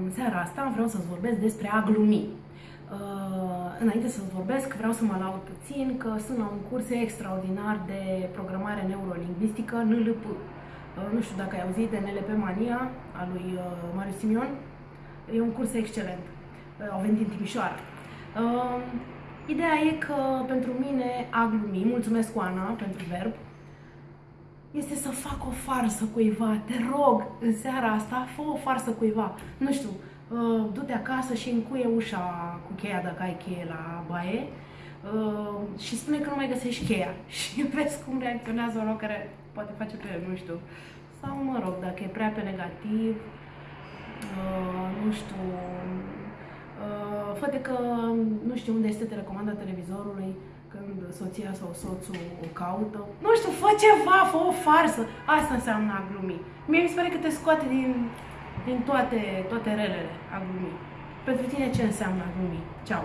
În seara asta vreau să-ți vorbesc despre a glumi. Uh, înainte să-ți vorbesc, vreau să mă laud puțin că sunt la un curs extraordinar de programare neurolingvistică, NLP. Uh, nu știu dacă ai auzit de NLP Mania, a lui uh, Marius Simion. E un curs excelent. Au venit în Timișoara. Ideea e că pentru mine a glumi, mulțumesc Oana pentru verb, este să fac o farsă cuiva. Te rog, în seara asta, fă o farsă cuiva. Nu știu, uh, du-te acasă și încuie ușa cu cheia dacă ai cheie la baie uh, și spune că nu mai găsești cheia și vezi cum reacționează un care poate face pe el, nu știu. Sau, mă rog, dacă e prea pe negativ, uh, nu știu, uh, fă că nu știu unde este telecomanda televizorului, când soția sau soțul o caută. Nu știu, fă ceva, fă o farsă. Asta înseamnă a glumi. Mie mi se pare că te scoate din, din toate, toate relele a glumi. Pentru tine ce înseamnă a glumi? Ceau!